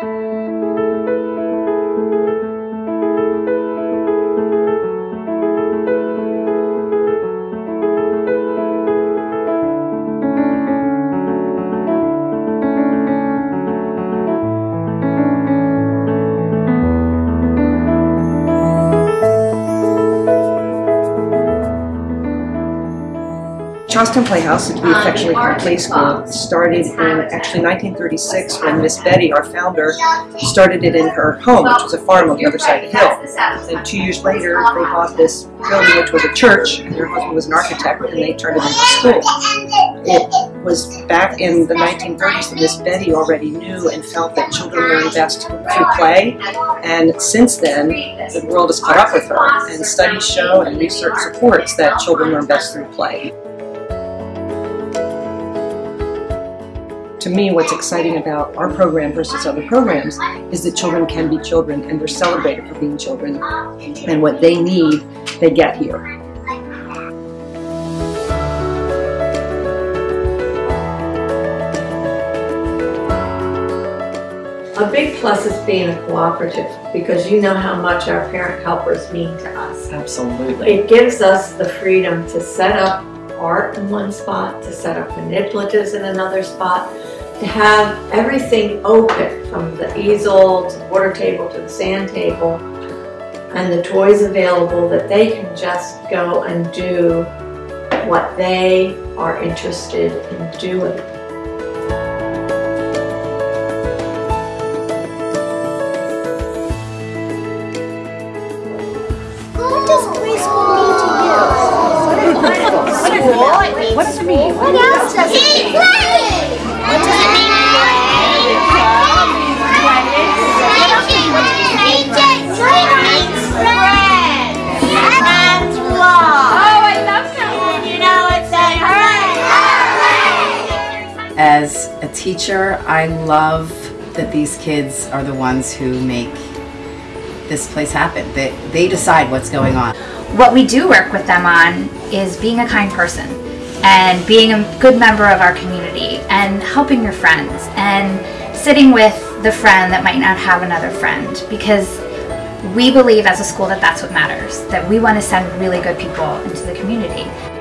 Thank you. Charlestown Playhouse, which we affectionately call Play School, started in actually 1936 when Miss Betty, our founder, started it in her home, which was a farm on the other side of the hill. And two years later, they bought this building, which was a church, and her husband was an architect, and they turned it into a school. It was back in the 1930s that Miss Betty already knew and felt that children learn best through play, and since then, the world has caught up with her, and studies show and research supports that children learn best through play. To me, what's exciting about our program versus other programs is that children can be children and they're celebrated for being children. And what they need, they get here. A big plus is being a cooperative because you know how much our parent helpers mean to us. Absolutely. It gives us the freedom to set up art in one spot, to set up manipulatives in another spot, to have everything open from the easel to the water table to the sand table and the toys available that they can just go and do what they are interested in doing. What does preschool mean to you? What does it mean? What else does it mean? Teacher, I love that these kids are the ones who make this place happen. They, they decide what's going on. What we do work with them on is being a kind person and being a good member of our community and helping your friends and sitting with the friend that might not have another friend because we believe as a school that that's what matters, that we want to send really good people into the community.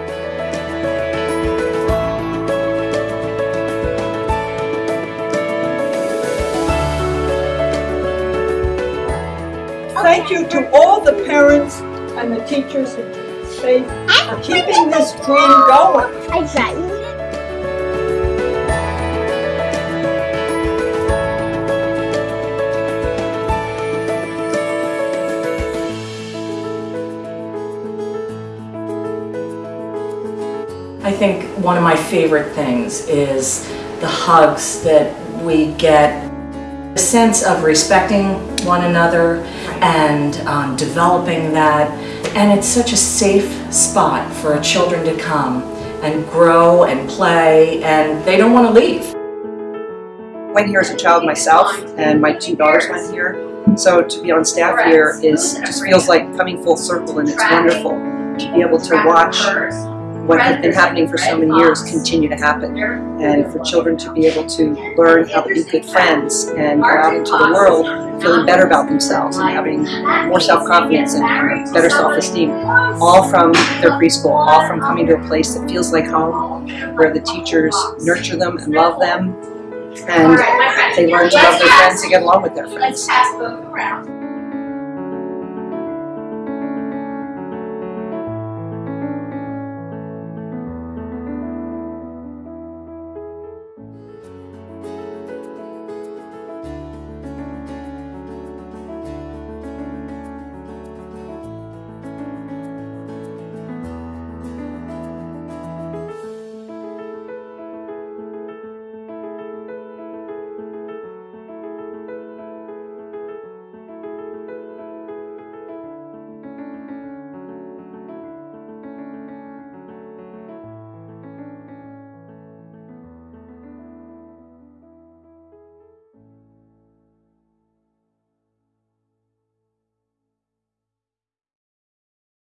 Thank you to all the parents and the teachers and staff for keeping this dream going. I got you. I think one of my favorite things is the hugs that we get. A sense of respecting one another and um, developing that. And it's such a safe spot for our children to come and grow and play and they don't want to leave. I went here as a child myself, and my two daughters went here. So to be on staff here is just feels like coming full circle, and it's wonderful to be able to watch what had been happening for so many years continue to happen, and for children to be able to learn how to be good friends and go out into the world feeling better about themselves and having more self-confidence and better self-esteem, all from their preschool, all from coming to a place that feels like home, where the teachers nurture them and love them, and they learn to love their friends and get along with their friends.